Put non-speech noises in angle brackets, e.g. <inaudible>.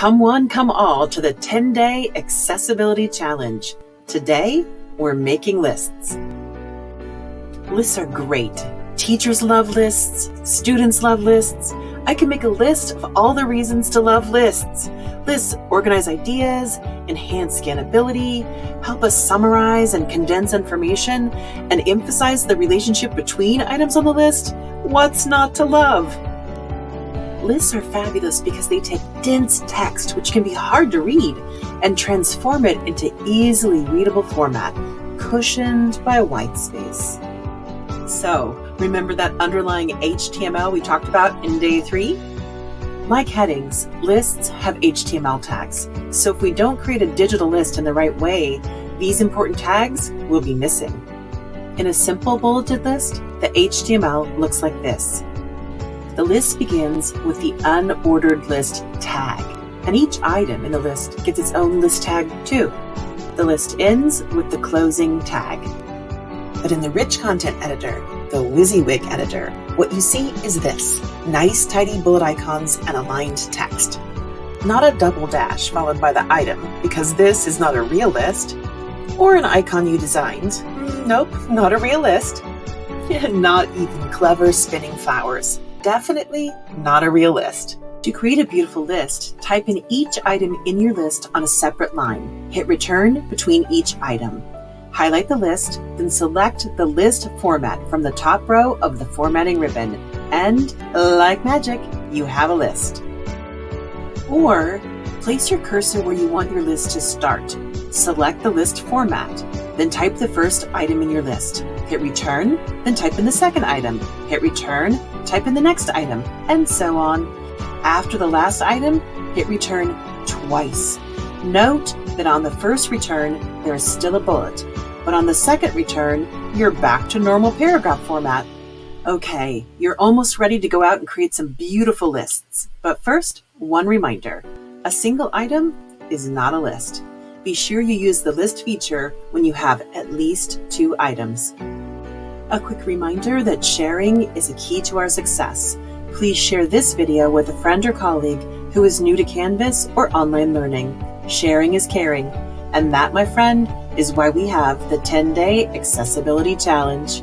Come one, come all to the 10 day accessibility challenge. Today, we're making lists. Lists are great. Teachers love lists, students love lists. I can make a list of all the reasons to love lists. Lists organize ideas, enhance scannability, help us summarize and condense information, and emphasize the relationship between items on the list. What's not to love? Lists are fabulous because they take dense text, which can be hard to read, and transform it into easily readable format, cushioned by white space. So, remember that underlying HTML we talked about in day three? Like headings, lists have HTML tags. So if we don't create a digital list in the right way, these important tags will be missing. In a simple bulleted list, the HTML looks like this. The list begins with the unordered list tag, and each item in the list gets its own list tag too. The list ends with the closing tag. But in the rich content editor, the WYSIWYG editor, what you see is this nice, tidy bullet icons and aligned text. Not a double dash followed by the item, because this is not a real list. Or an icon you designed. Mm, nope, not a real list. And <laughs> not even clever spinning flowers. Definitely not a real list. To create a beautiful list, type in each item in your list on a separate line. Hit return between each item. Highlight the list, then select the list format from the top row of the formatting ribbon. And, like magic, you have a list. Or, place your cursor where you want your list to start. Select the list format, then type the first item in your list. Hit return, then type in the second item. Hit return, type in the next item, and so on. After the last item, hit return twice. Note that on the first return, there is still a bullet, but on the second return, you're back to normal paragraph format. Okay, you're almost ready to go out and create some beautiful lists. But first, one reminder. A single item is not a list. Be sure you use the list feature when you have at least two items. A quick reminder that sharing is a key to our success. Please share this video with a friend or colleague who is new to Canvas or online learning. Sharing is caring. And that, my friend, is why we have the 10 Day Accessibility Challenge.